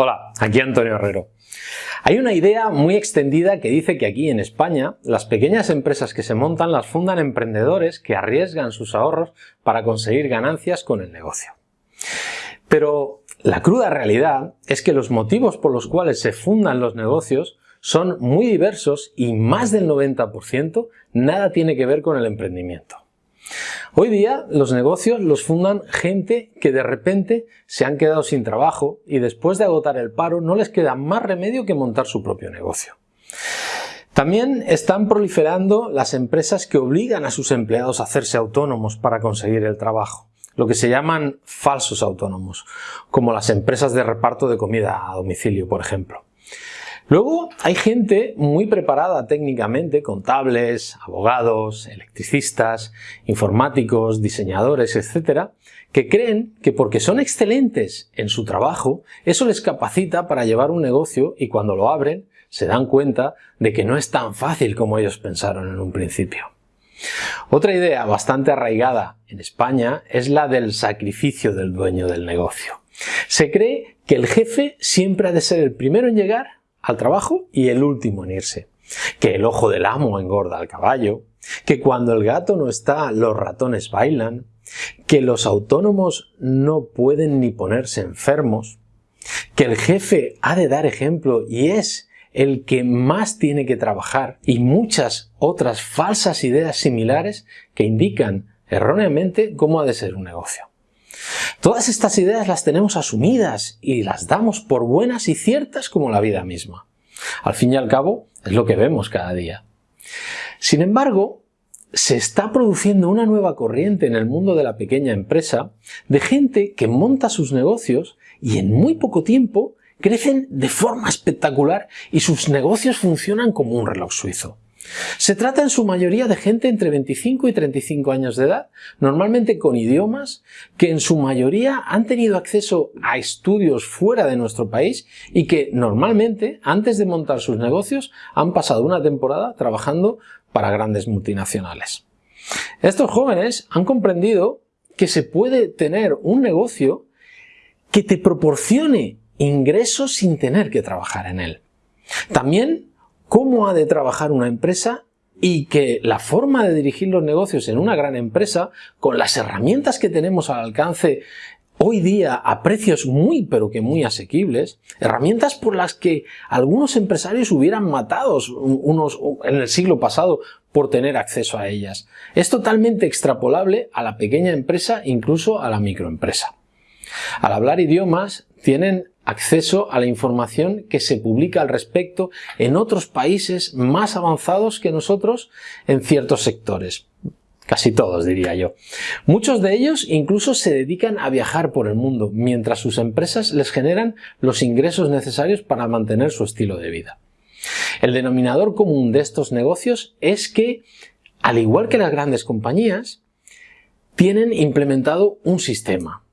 Hola, aquí Antonio Herrero. Hay una idea muy extendida que dice que aquí en España las pequeñas empresas que se montan las fundan emprendedores que arriesgan sus ahorros para conseguir ganancias con el negocio. Pero la cruda realidad es que los motivos por los cuales se fundan los negocios son muy diversos y más del 90% nada tiene que ver con el emprendimiento. Hoy día los negocios los fundan gente que de repente se han quedado sin trabajo y después de agotar el paro no les queda más remedio que montar su propio negocio. También están proliferando las empresas que obligan a sus empleados a hacerse autónomos para conseguir el trabajo, lo que se llaman falsos autónomos, como las empresas de reparto de comida a domicilio, por ejemplo. Luego hay gente muy preparada técnicamente, contables, abogados, electricistas, informáticos, diseñadores, etcétera, que creen que porque son excelentes en su trabajo, eso les capacita para llevar un negocio y cuando lo abren se dan cuenta de que no es tan fácil como ellos pensaron en un principio. Otra idea bastante arraigada en España es la del sacrificio del dueño del negocio. Se cree que el jefe siempre ha de ser el primero en llegar al trabajo y el último en irse. Que el ojo del amo engorda al caballo, que cuando el gato no está los ratones bailan, que los autónomos no pueden ni ponerse enfermos, que el jefe ha de dar ejemplo y es el que más tiene que trabajar y muchas otras falsas ideas similares que indican erróneamente cómo ha de ser un negocio. Todas estas ideas las tenemos asumidas y las damos por buenas y ciertas como la vida misma. Al fin y al cabo, es lo que vemos cada día. Sin embargo, se está produciendo una nueva corriente en el mundo de la pequeña empresa de gente que monta sus negocios y en muy poco tiempo crecen de forma espectacular y sus negocios funcionan como un reloj suizo. Se trata en su mayoría de gente entre 25 y 35 años de edad, normalmente con idiomas, que en su mayoría han tenido acceso a estudios fuera de nuestro país y que normalmente, antes de montar sus negocios, han pasado una temporada trabajando para grandes multinacionales. Estos jóvenes han comprendido que se puede tener un negocio que te proporcione ingresos sin tener que trabajar en él. También cómo ha de trabajar una empresa y que la forma de dirigir los negocios en una gran empresa, con las herramientas que tenemos al alcance hoy día a precios muy pero que muy asequibles, herramientas por las que algunos empresarios hubieran matado unos en el siglo pasado por tener acceso a ellas. Es totalmente extrapolable a la pequeña empresa, incluso a la microempresa. Al hablar idiomas, tienen acceso a la información que se publica al respecto en otros países más avanzados que nosotros en ciertos sectores. Casi todos, diría yo. Muchos de ellos incluso se dedican a viajar por el mundo, mientras sus empresas les generan los ingresos necesarios para mantener su estilo de vida. El denominador común de estos negocios es que, al igual que las grandes compañías, tienen implementado un sistema.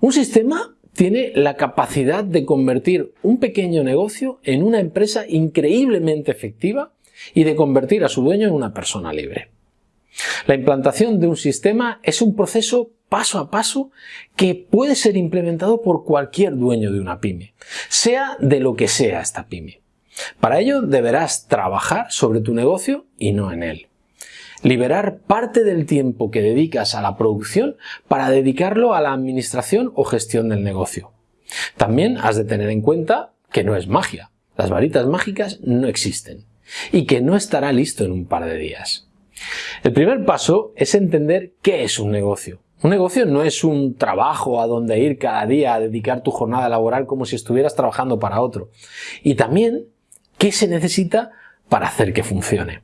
Un sistema tiene la capacidad de convertir un pequeño negocio en una empresa increíblemente efectiva y de convertir a su dueño en una persona libre. La implantación de un sistema es un proceso paso a paso que puede ser implementado por cualquier dueño de una pyme, sea de lo que sea esta pyme. Para ello deberás trabajar sobre tu negocio y no en él liberar parte del tiempo que dedicas a la producción para dedicarlo a la administración o gestión del negocio. También has de tener en cuenta que no es magia, las varitas mágicas no existen y que no estará listo en un par de días. El primer paso es entender qué es un negocio. Un negocio no es un trabajo a donde ir cada día a dedicar tu jornada laboral como si estuvieras trabajando para otro. Y también qué se necesita para hacer que funcione.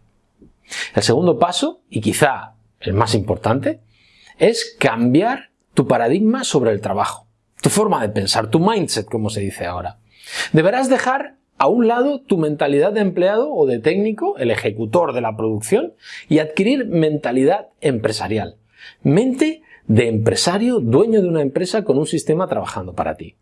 El segundo paso, y quizá el más importante, es cambiar tu paradigma sobre el trabajo, tu forma de pensar, tu mindset, como se dice ahora. Deberás dejar a un lado tu mentalidad de empleado o de técnico, el ejecutor de la producción, y adquirir mentalidad empresarial. Mente de empresario, dueño de una empresa con un sistema trabajando para ti.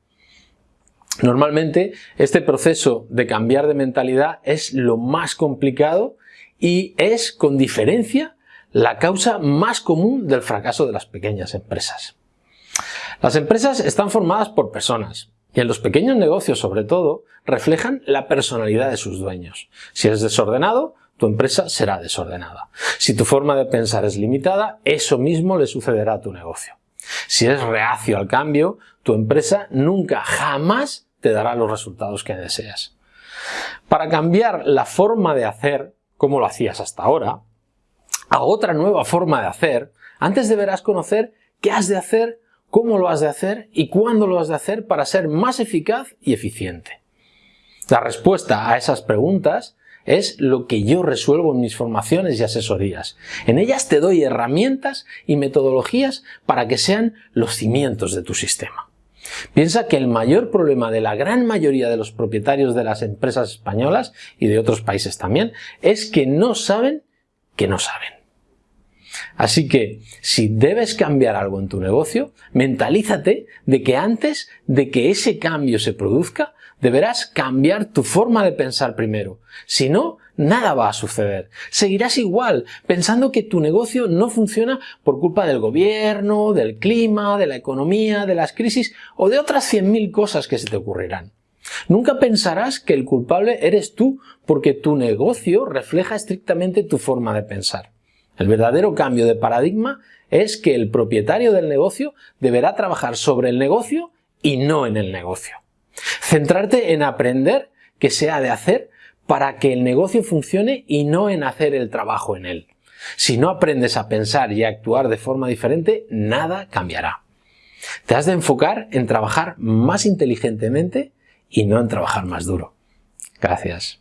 Normalmente este proceso de cambiar de mentalidad es lo más complicado y es, con diferencia, la causa más común del fracaso de las pequeñas empresas. Las empresas están formadas por personas y en los pequeños negocios sobre todo, reflejan la personalidad de sus dueños. Si eres desordenado, tu empresa será desordenada. Si tu forma de pensar es limitada, eso mismo le sucederá a tu negocio. Si eres reacio al cambio, tu empresa nunca, jamás te dará los resultados que deseas. Para cambiar la forma de hacer, como lo hacías hasta ahora, a otra nueva forma de hacer, antes deberás conocer qué has de hacer cómo lo has de hacer y cuándo lo has de hacer para ser más eficaz y eficiente. La respuesta a esas preguntas es lo que yo resuelvo en mis formaciones y asesorías. En ellas te doy herramientas y metodologías para que sean los cimientos de tu sistema. Piensa que el mayor problema de la gran mayoría de los propietarios de las empresas españolas y de otros países también es que no saben que no saben. Así que, si debes cambiar algo en tu negocio, mentalízate de que antes de que ese cambio se produzca, deberás cambiar tu forma de pensar primero. Si no, nada va a suceder. Seguirás igual, pensando que tu negocio no funciona por culpa del gobierno, del clima, de la economía, de las crisis o de otras 100.000 cosas que se te ocurrirán. Nunca pensarás que el culpable eres tú porque tu negocio refleja estrictamente tu forma de pensar. El verdadero cambio de paradigma es que el propietario del negocio deberá trabajar sobre el negocio y no en el negocio. Centrarte en aprender qué se ha de hacer para que el negocio funcione y no en hacer el trabajo en él. Si no aprendes a pensar y a actuar de forma diferente, nada cambiará. Te has de enfocar en trabajar más inteligentemente y no en trabajar más duro. Gracias.